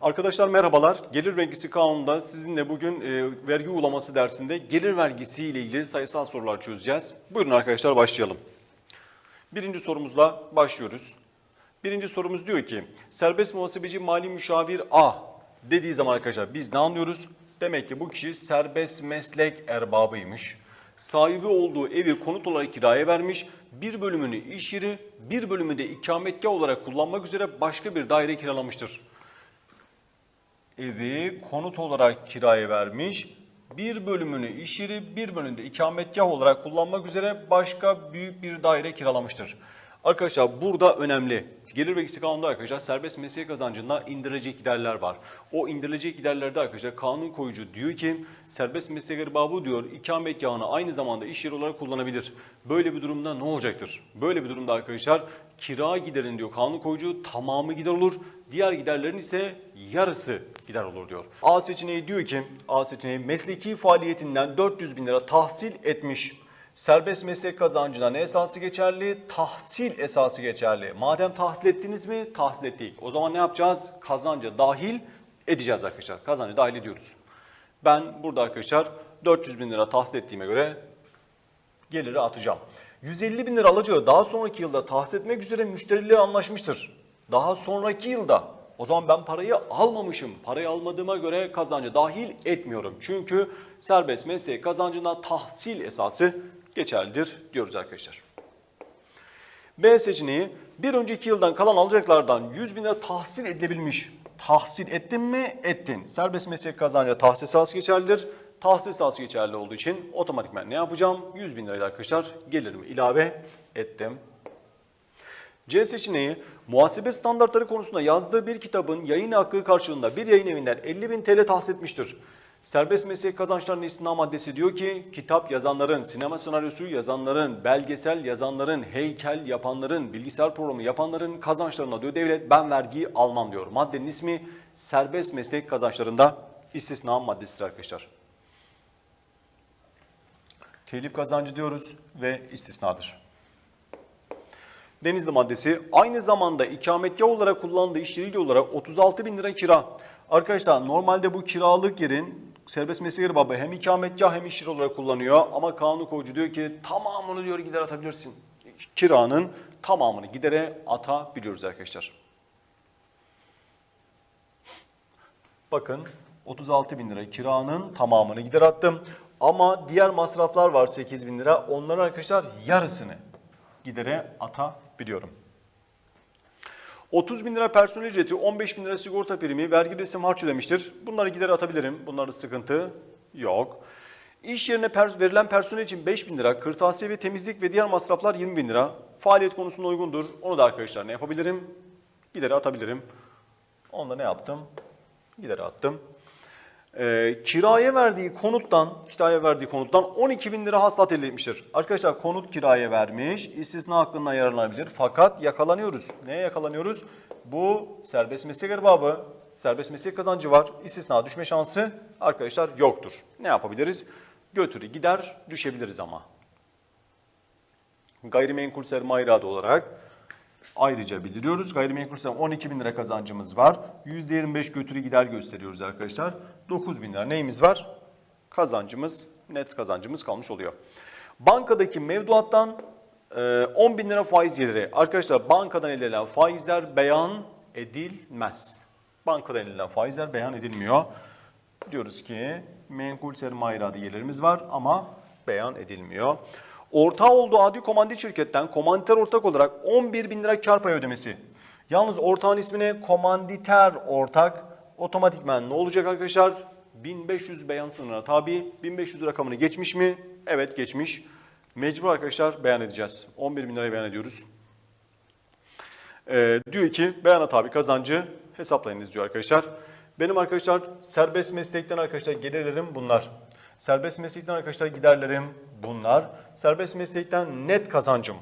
Arkadaşlar merhabalar. Gelir vergisi kanununda sizinle bugün e, vergi uygulaması dersinde gelir vergisi ile ilgili sayısal sorular çözeceğiz. Buyurun arkadaşlar başlayalım. Birinci sorumuzla başlıyoruz. Birinci sorumuz diyor ki serbest muhasebeci mali müşavir A dediği zaman arkadaşlar biz ne anlıyoruz? Demek ki bu kişi serbest meslek erbabıymış. Sahibi olduğu evi konut olarak kiraya vermiş. Bir bölümünü iş yeri, bir bölümü de ikametgah olarak kullanmak üzere başka bir daire kiralamıştır evi konut olarak kiraya vermiş. Bir bölümünü iş yeri, bir bölümünü de ikametgah olarak kullanmak üzere başka büyük bir daire kiralamıştır. Arkadaşlar burada önemli. Gelir vergisi kanununda arkadaşlar serbest meslek kazancında indirilecek giderler var. O indirilecek giderlerde arkadaşlar kanun koyucu diyor ki serbest meslek erbabı diyor ikametgahını aynı zamanda iş yeri olarak kullanabilir. Böyle bir durumda ne olacaktır? Böyle bir durumda arkadaşlar kira giderin diyor kanun koyucu tamamı gider olur. Diğer giderlerin ise yarısı gider olur diyor. A seçeneği diyor ki A seçeneği mesleki faaliyetinden 400 bin lira tahsil etmiş. Serbest meslek kazancına ne esası geçerli? Tahsil esası geçerli. Madem tahsil ettiniz mi? Tahsil ettik. O zaman ne yapacağız? Kazancı dahil edeceğiz arkadaşlar. Kazancı dahil ediyoruz. Ben burada arkadaşlar 400 bin lira tahsil ettiğime göre geliri atacağım. 150 bin lira alacağı daha sonraki yılda tahsil etmek üzere müşterileri anlaşmıştır. Daha sonraki yılda o zaman ben parayı almamışım. Parayı almadığıma göre kazancı dahil etmiyorum. Çünkü serbest meslek kazancına tahsil esası geçerlidir diyoruz arkadaşlar. B seçeneği bir önceki yıldan kalan alacaklardan 100 bin lira tahsil edilebilmiş. Tahsil ettin mi? Ettin. Serbest meslek kazancı tahsil esası geçerlidir. Tahsil esası geçerli olduğu için otomatikman ne yapacağım? 100 bin lirayla arkadaşlar gelirimi ilave ettim. C seçeneği muhasebe standartları konusunda yazdığı bir kitabın yayın hakkı karşılığında bir yayın evinden 50 bin TL tahsil etmiştir. Serbest meslek kazançlarının istina maddesi diyor ki kitap yazanların, sinema senaryosu yazanların, belgesel yazanların, heykel yapanların, bilgisayar programı yapanların kazançlarına diyor devlet ben vergi almam diyor. Maddenin ismi serbest meslek kazançlarında istisna maddesidir arkadaşlar. Telif kazancı diyoruz ve istisnadır. Denizli maddesi aynı zamanda ikametgah olarak kullandığı iş yeriyle olarak 36 bin lira kira. Arkadaşlar normalde bu kiralık yerin serbest meslek erbabı hem ikametgah hem iş olarak kullanıyor. Ama kanun koyucu diyor ki tamamını diyor gider atabilirsin. Kiranın tamamını gidere atabiliyoruz arkadaşlar. Bakın 36 bin lira kiranın tamamını gider attım. Ama diğer masraflar var 8 bin lira. Onların arkadaşlar yarısını gidere atabiliyorum. 30 bin lira personel ücreti, 15 bin lira sigorta primi, vergi resim harç ödemiştir. Bunları gidere atabilirim. Bunlarda sıkıntı yok. İş yerine verilen personel için 5 bin lira, kırtasiye ve temizlik ve diğer masraflar 20 bin lira. Faaliyet konusunda uygundur. Onu da arkadaşlar ne yapabilirim? Gidere atabilirim. Onu da ne yaptım? Gidere attım. Ee, kiraya verdiği konuttan, kiraya verdiği konuttan 12 bin lira hasılat elde etmiştir. Arkadaşlar konut kiraya vermiş, istisna hakkından yararlanabilir. Fakat yakalanıyoruz. Neye yakalanıyoruz? Bu serbest meslek erbabı, serbest meslek kazancı var. İstisna düşme şansı arkadaşlar yoktur. Ne yapabiliriz? Götürü gider düşebiliriz ama. Gayrimenkul sermaye iradı olarak ayrıca bildiriyoruz. Gayrimenkul sermaye 12 bin lira kazancımız var. %25 götürü gider gösteriyoruz arkadaşlar. 9 bin lira neyimiz var? Kazancımız, net kazancımız kalmış oluyor. Bankadaki mevduattan e, 10 bin lira faiz geliri. Arkadaşlar bankadan elde edilen faizler beyan edilmez. Bankadan elde edilen faizler beyan edilmiyor. Diyoruz ki menkul sermaye iradı gelirimiz var ama beyan edilmiyor. Ortağı olduğu adi komandit şirketten komanditer ortak olarak 11 bin lira kar payı ödemesi. Yalnız ortağın ismine komanditer ortak otomatikmen ne olacak arkadaşlar? 1500 beyan sınırına tabi. 1500 rakamını geçmiş mi? Evet geçmiş. Mecbur arkadaşlar beyan edeceğiz. 11 bin lirayı beyan ediyoruz. Ee, diyor ki beyana tabi kazancı hesaplayınız diyor arkadaşlar. Benim arkadaşlar serbest meslekten arkadaşlar gelirlerim bunlar. Serbest meslekten arkadaşlar giderlerim bunlar. Serbest meslekten net kazancım.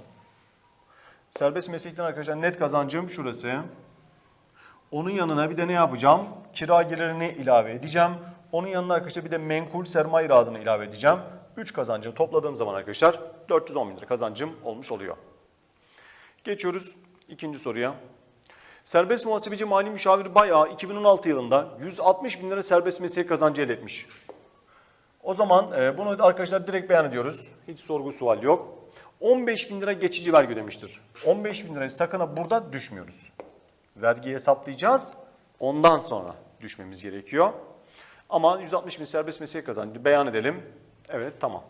Serbest meslekten arkadaşlar net kazancım şurası. Onun yanına bir de ne yapacağım? Kira gelirini ilave edeceğim. Onun yanına arkadaşlar bir de menkul sermaye iradını ilave edeceğim. 3 kazancını topladığım zaman arkadaşlar 410 bin lira kazancım olmuş oluyor. Geçiyoruz ikinci soruya. Serbest muhasebeci mali müşavir bayağı 2016 yılında 160 bin lira serbest meslek kazancı elde etmiş. O zaman e, bunu arkadaşlar direkt beyan ediyoruz. Hiç sorgu sual yok. 15 bin lira geçici vergi ödemiştir. 15 bin lirayı sakın ha burada düşmüyoruz. Vergiyi hesaplayacağız. Ondan sonra düşmemiz gerekiyor. Ama 160 bin serbest meslek kazancı beyan edelim. Evet tamam.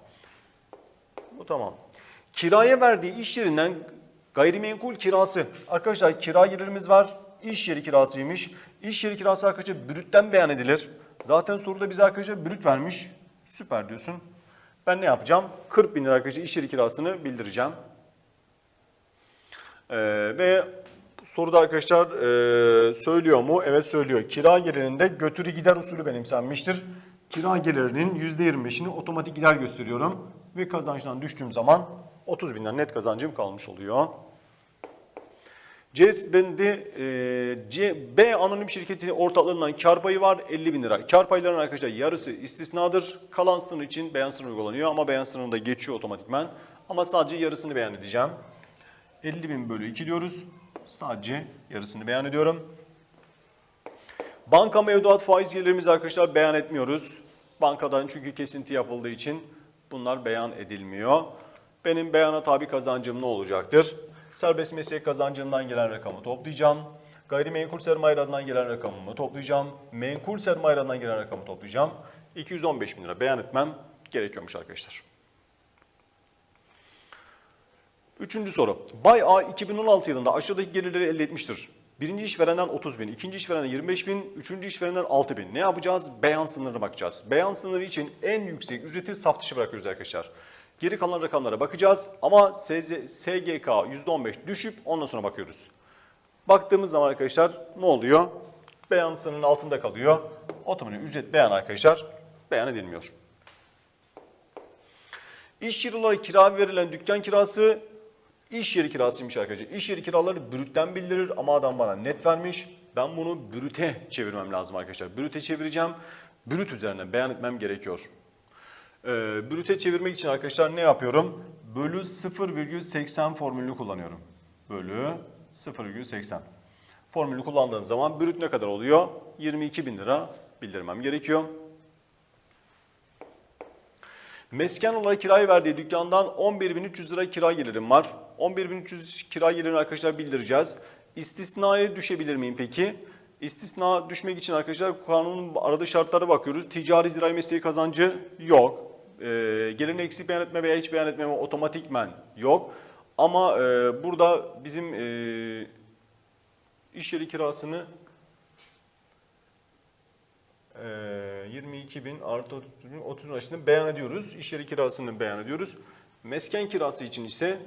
Bu tamam. Kiraya verdiği iş yerinden gayrimenkul kirası. Arkadaşlar kira gelirimiz var. İş yeri kirasıymış. İş yeri kirası arkadaşlar brütten beyan edilir. Zaten soruda bize arkadaşlar brüt vermiş. Süper diyorsun. Ben ne yapacağım? 40 bin lira arkadaşlar iş yeri kirasını bildireceğim. Ee, ve soruda arkadaşlar e, söylüyor mu? Evet söylüyor. Kira gelirinde götürü gider usulü benimsenmiştir. Kira gelirinin %25'ini otomatik gider gösteriyorum. Ve kazançtan düştüğüm zaman 30 binden net kazancım kalmış oluyor. E, C, B anonim şirketinin ortaklığından kar payı var 50 bin lira. Kar paylarının arkadaşlar yarısı istisnadır. Kalan sınır için beyan sınırı uygulanıyor ama beyan sınırında geçiyor otomatikmen. Ama sadece yarısını beyan edeceğim. 50 bin bölü 2 diyoruz. Sadece yarısını beyan ediyorum. Banka mevduat faiz gelirimizi arkadaşlar beyan etmiyoruz. Bankadan çünkü kesinti yapıldığı için bunlar beyan edilmiyor. Benim beyana tabi kazancım ne olacaktır? Serbest meslek kazancından gelen rakamı toplayacağım. Gayrimenkul sermayelerden gelen rakamımı toplayacağım. Menkul sermayelerden gelen rakamı toplayacağım. 215 bin lira beyan etmem gerekiyormuş arkadaşlar. Üçüncü soru. Bay A 2016 yılında aşağıdaki gelirleri elde etmiştir. Birinci işverenden 30 bin, ikinci işverenden 25 bin, üçüncü işverenden 6 bin. Ne yapacağız? Beyan sınırına bakacağız. Beyan sınırı için en yüksek ücreti saf dışı bırakıyoruz arkadaşlar. Geri kalan rakamlara bakacağız ama SGK %15 düşüp ondan sonra bakıyoruz. Baktığımız zaman arkadaşlar ne oluyor? Beyan sınırının altında kalıyor. Otomatik ücret beyan arkadaşlar beyan edilmiyor. İş olarak kira verilen dükkan kirası iş yeri kirasıymış arkadaşlar. İş yeri kiraları brütten bildirir ama adam bana net vermiş. Ben bunu brüte çevirmem lazım arkadaşlar. Brüte çevireceğim. Brüt üzerinden beyan etmem gerekiyor. Ee, brüte çevirmek için arkadaşlar ne yapıyorum? Bölü 0,80 formülünü kullanıyorum. Bölü 0,80. Formülü kullandığım zaman brüt ne kadar oluyor? 22 bin lira bildirmem gerekiyor. Mesken olarak kiraya verdiği dükkandan 11.300 lira kira gelirim var. 11.300 kira gelirini arkadaşlar bildireceğiz. İstisnaya düşebilir miyim peki? İstisna düşmek için arkadaşlar kanunun aradığı şartlara bakıyoruz. Ticari zirai mesleği kazancı yok. E, gelirini eksik beyan etme veya hiç beyan etmeme otomatikmen yok. Ama e, burada bizim e, iş yeri kirasını e, 22 bin artı 30 bin 30 bin arasında beyan ediyoruz. İş yeri kirasını beyan ediyoruz. Mesken kirası için ise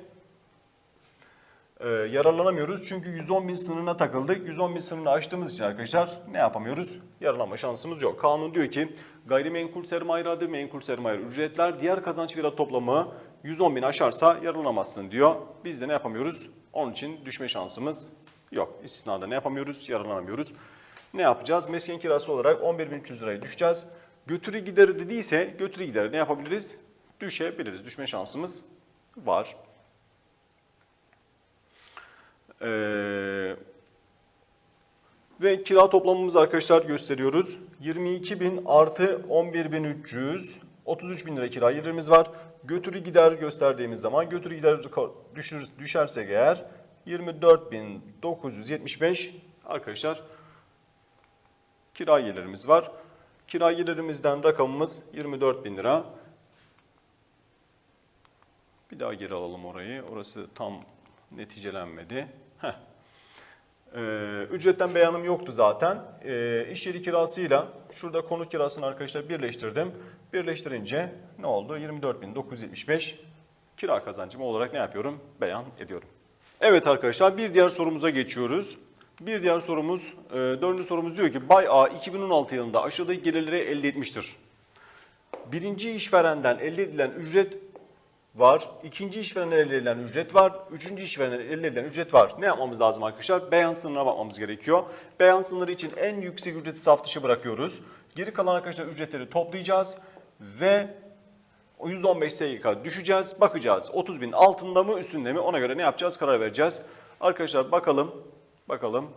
e, yararlanamıyoruz. Çünkü 110 bin sınırına takıldık. 110 bin sınırını aştığımız için arkadaşlar ne yapamıyoruz? Yararlanma şansımız yok. Kanun diyor ki gayrimenkul sermaye adı menkul sermaye ücretler diğer kazanç fiyat toplamı 110 bin aşarsa yararlanamazsın diyor. Biz de ne yapamıyoruz? Onun için düşme şansımız yok. İstisnada ne yapamıyoruz? Yararlanamıyoruz. Ne yapacağız? Mesken kirası olarak 11.300 liraya düşeceğiz. Götürü gideri dediyse götürü gideri ne yapabiliriz? Düşebiliriz. Düşme şansımız var. Ee, ve kira toplamımızı arkadaşlar gösteriyoruz. 22.000 artı 11.300, 33.000 lira kira gelirimiz var. Götürü gider gösterdiğimiz zaman götürü gider düşür, düşersek eğer 24.975 arkadaşlar kira gelirimiz var. Kira gelirimizden rakamımız 24.000 lira. Bir daha geri alalım orayı. Orası tam neticelenmedi. Heh. Ee, ücretten beyanım yoktu zaten. Ee, yeri kirasıyla şurada konut kirasını arkadaşlar birleştirdim. Birleştirince ne oldu? 24.975 kira kazancım olarak ne yapıyorum? Beyan ediyorum. Evet arkadaşlar bir diğer sorumuza geçiyoruz. Bir diğer sorumuz, e, dördüncü sorumuz diyor ki Bay A 2016 yılında aşağıdaki gelirleri elde etmiştir. Birinci işverenden elde edilen ücret var. İkinci işverenden elde edilen ücret var. Üçüncü işverenden elde edilen ücret var. Ne yapmamız lazım arkadaşlar? Beyan sınırına bakmamız gerekiyor. Beyan sınırı için en yüksek ücreti saf dışı bırakıyoruz. Geri kalan arkadaşlar ücretleri toplayacağız ve o %15 SGK düşeceğiz. Bakacağız 30 bin altında mı üstünde mi ona göre ne yapacağız karar vereceğiz. Arkadaşlar bakalım bakalım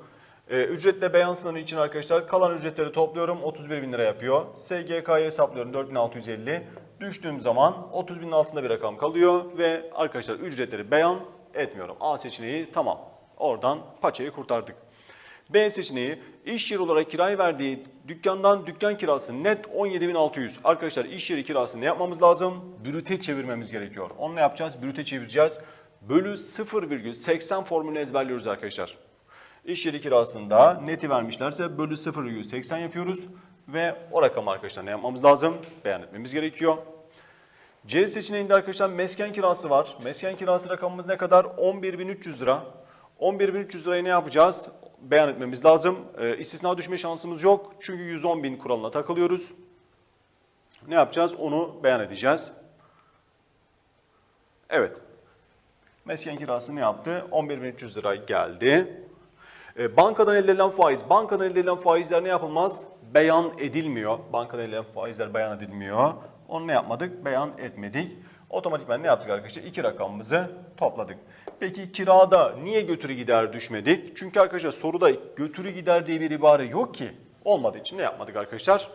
Ee, ücretle beyan sınırı için arkadaşlar kalan ücretleri topluyorum 31 bin lira yapıyor. SGK'yı hesaplıyorum 4650. Düştüğüm zaman 30 binin altında bir rakam kalıyor ve arkadaşlar ücretleri beyan etmiyorum. A seçeneği tamam. Oradan paçayı kurtardık. B seçeneği iş yeri olarak kiraya verdiği dükkandan dükkan kirası net 17.600. Arkadaşlar iş yeri kirası ne yapmamız lazım? Brüte çevirmemiz gerekiyor. Onu ne yapacağız? Brüte çevireceğiz. Bölü 0,80 formülünü ezberliyoruz arkadaşlar. İş yeri kirasında neti vermişlerse bölü 0,80 yapıyoruz. Ve o rakamı arkadaşlar ne yapmamız lazım? Beyan etmemiz gerekiyor. C seçeneğinde arkadaşlar mesken kirası var. Mesken kirası rakamımız ne kadar? 11.300 lira. 11.300 lirayı ne yapacağız? Beyan etmemiz lazım. Ee, istisna düşme şansımız yok. Çünkü 110.000 kuralına takılıyoruz. Ne yapacağız? Onu beyan edeceğiz. Evet. Mesken kirası ne yaptı? 11.300 lira geldi. E, bankadan elde edilen faiz. Bankadan elde edilen faizler ne yapılmaz? Beyan edilmiyor. Bankadan elde edilen faizler beyan edilmiyor. Onu ne yapmadık? Beyan etmedik. Otomatikman ne yaptık arkadaşlar? İki rakamımızı topladık. Peki kirada niye götürü gider düşmedik? Çünkü arkadaşlar soruda götürü gider diye bir ibare yok ki. Olmadığı için ne yapmadık arkadaşlar?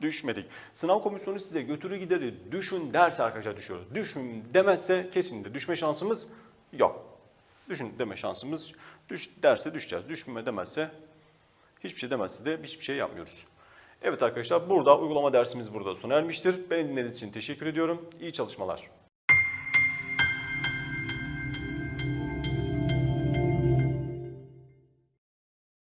Düşmedik. Sınav komisyonu size götürü gideri düşün derse arkadaşlar düşüyoruz. Düşün demezse kesinlikle düşme şansımız yok. Düşün deme şansımız düş derse düşeceğiz. Düşme demezse hiçbir şey demezse de hiçbir şey yapmıyoruz. Evet arkadaşlar burada uygulama dersimiz burada sona ermiştir. Beni dinlediğiniz için teşekkür ediyorum. İyi çalışmalar.